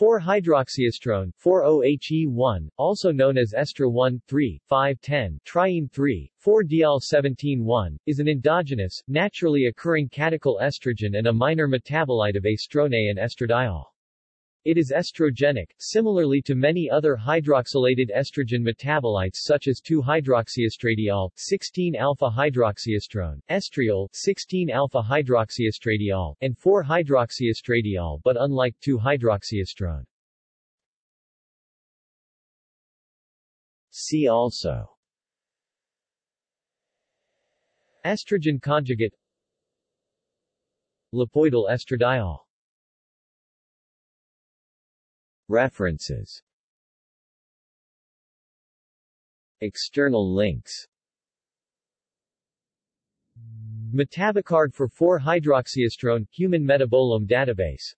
4-hydroxyestrone 4-OHE1, also known as estra 1, 3, 5, 10, triene 3, 4-DL17-1, is an endogenous, naturally occurring catechol estrogen and a minor metabolite of estrone and estradiol. It is estrogenic, similarly to many other hydroxylated estrogen metabolites such as 2-hydroxyestradiol, 16-alpha-hydroxyestrone, estriol, 16-alpha-hydroxyestradiol, and 4-hydroxyestradiol but unlike 2-hydroxyestrone. See also Estrogen conjugate Lipoidal estradiol References. External links. MetaboCard for 4-hydroxyestrone, Human Metabolome Database